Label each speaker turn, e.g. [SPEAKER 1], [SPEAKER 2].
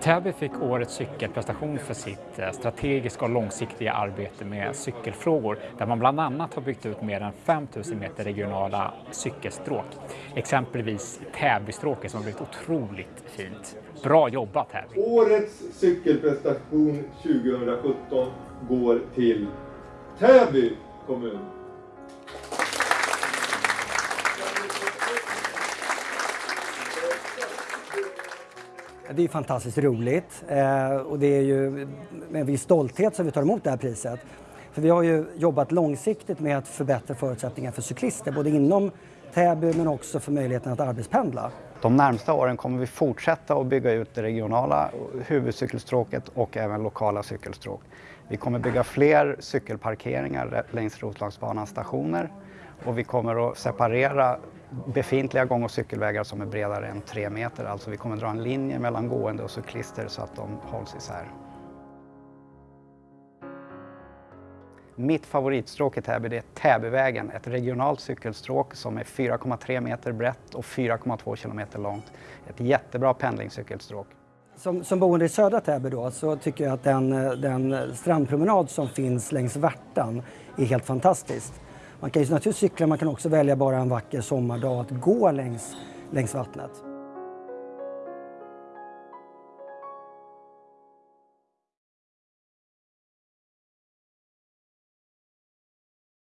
[SPEAKER 1] Täby fick årets cykelprestation för sitt eh, strategiska och långsiktiga arbete med cykelfrågor där man bland annat har byggt ut mer än 5000 meter regionala cykelstråk. Exempelvis Täbystråket som har blivit otroligt fint. Bra jobbat Täby!
[SPEAKER 2] Årets cykelprestation 2017 går till Täby kommun.
[SPEAKER 3] Det är fantastiskt roligt eh, och det är ju med en viss stolthet som vi tar emot det här priset. För vi har ju jobbat långsiktigt med att förbättra förutsättningarna för cyklister, både inom Täby men också för möjligheten att arbetspendla.
[SPEAKER 4] De närmsta åren kommer vi fortsätta att bygga ut det regionala huvudcykelstråket och även lokala cykelstråk. Vi kommer bygga fler cykelparkeringar längs Roslagsbanans stationer och vi kommer att separera befintliga gång och cykelvägar som är bredare än tre meter. Alltså vi kommer dra en linje mellan gående och cyklister så att de hålls isär. Mitt favoritstråk i Täby är Täbyvägen, ett regionalt cykelstråk som är 4,3 meter brett och 4,2 kilometer långt. Ett jättebra pendlingscykelstråk.
[SPEAKER 3] Som, som boende i södra Täby då, så tycker jag att den, eh, den strandpromenad som finns längs Värtan är helt fantastisk. Man kan ju naturligtvis cykla, man kan också välja bara en vacker sommardag att gå längs, längs vattnet.